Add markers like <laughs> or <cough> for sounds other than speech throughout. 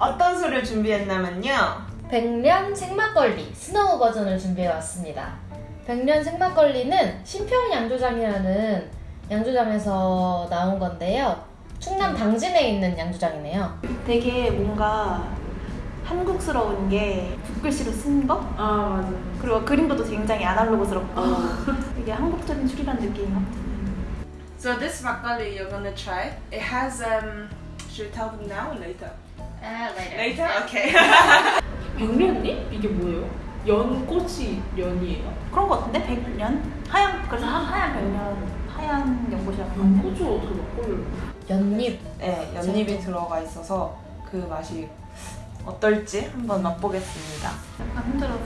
어떤 술을 준비했냐면요. 백년 생막걸리 snow 버전을 준비해왔습니다. 백년 생막걸리는 신평 양조장이라는 양조장에서 나온 건데요. 충남 당진에 있는 양조장이네요. 되게 뭔가 한국스러운 게 붓글씨로 쓴 거? 아 맞아. 그리고 그림도 굉장히 아날로그스럽고 <laughs> 되게 한국적인 술이라는 느낌이 확 드는. So this 막걸리 you're gonna try. It has um. Should we tell them now or later? Later. Okay. <laughs> 백년잎? 이게 뭐예요? 연꽃이 연이에요? 그런 거 같은데? 백년? 하얀, 그래서 하, 하얀 백년, 하얀 연꽃이라고 하네. 연꽃을 어떻게 막걸리를 연잎. 네, 연잎이 들어가 있어서 그 맛이 어떨지 한번 맛보겠습니다. 약간 흔들어서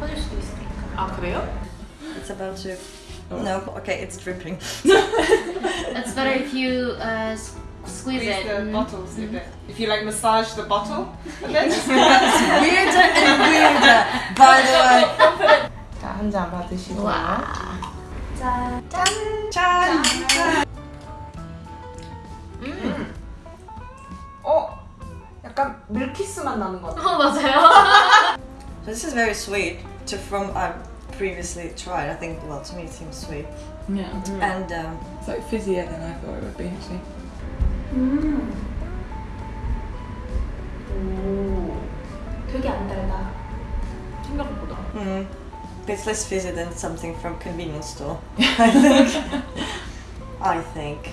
터질 수도 있으니까. 아 그래요? It's about to. No, okay, it's dripping. It's better if you uh, squeeze Squeeze it. the Mm. bottles a bit. If you like massage the bottle, and then just weirder and weirder. By the way. 자, 한 잔 받으시고요. 와. 짠. Chan. 어? 약간 밀키스 맛 나는 것 같아요. 어 맞아요. <laughs> This is very sweet. To from I previously tried. I think well to me it seems sweet. Yeah. And um, It's like fizzier than I thought it would be actually. 음. 오. 되게 안 달다. 생각보다 mm, it's less fizzy than something from convenience store. I think. I think.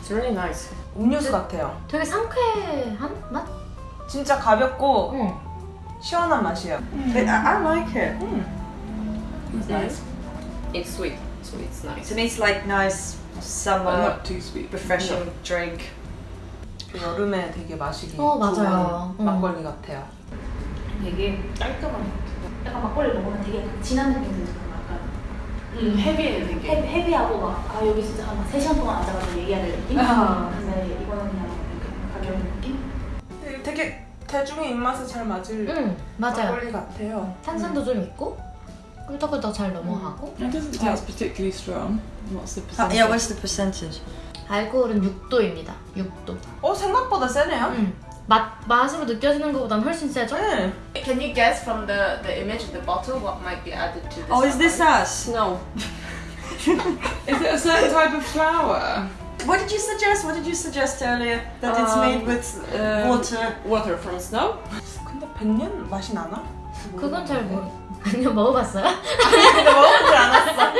it's really nice. 음료수 같아요. 되게 상쾌한 맛? 진짜 가볍고 응. 시원한 맛이에요. But I, I like it. It's nice. It's sweet, so it's nice. To me, it's like nice summer not too sweet. refreshing drink. 그 여름에 되게 마시기 어, 좋은 맞아요. 응. 막걸리 같아요. 되게 깔끔한 것 같아요. 약간 막걸리 먹으면 되게 진한 느낌 들잖아. 약간 음, 헤비해 되게. 헤, 헤비하고 막, 아, 여기 진짜 한 3시간 동안 앉아가지고 얘기해야 될 느낌? 아. 근데 이거는 그냥 가벼운 느낌? 되게- 대중의 입맛에 잘 맞을 응 맞아요. 막걸리 같아요. 탄산도 좀 있고 꿀떡꿀떡 잘 넘어가고 It doesn't taste particularly strong. What's the Uh, percentage? yeah, what's the percentage? 알코올은 6도입니다. 6도. 어 생각보다 세네요. 응. 맛 맛으로 느껴지는 것보단 훨씬 세죠? 네. Can you guess from the the image of the bottle what might be added to this? Oh, is this us? No. Is it a certain type of flour? What did you suggest? What did you suggest earlier? That it's made with uh, water. Water from snow. 근데 백년 맛이 나나? 그건 잘 모르. 아니요 먹어봤어요? <laughs> 근데 먹어보지 않았어. <laughs>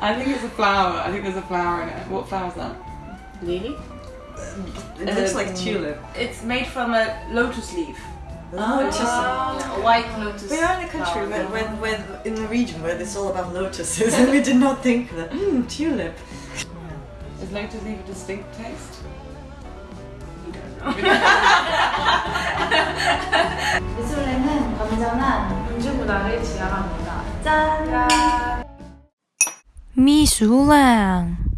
I think it's a flower. I think there's a flower in it. What flower is that? Lily. It looks like Um, tulip. It's made from a lotus leaf. Oh, interesting. Yeah, a white lotus. We are in a country flower. where, where, where, in a region where it's all about lotuses, <laughs> and we did not think that. Mmm, tulip. Is lotus leaf a distinct taste? 미술랭 은 건전한 음주 문화를 지향합니다. 짠! 미술랑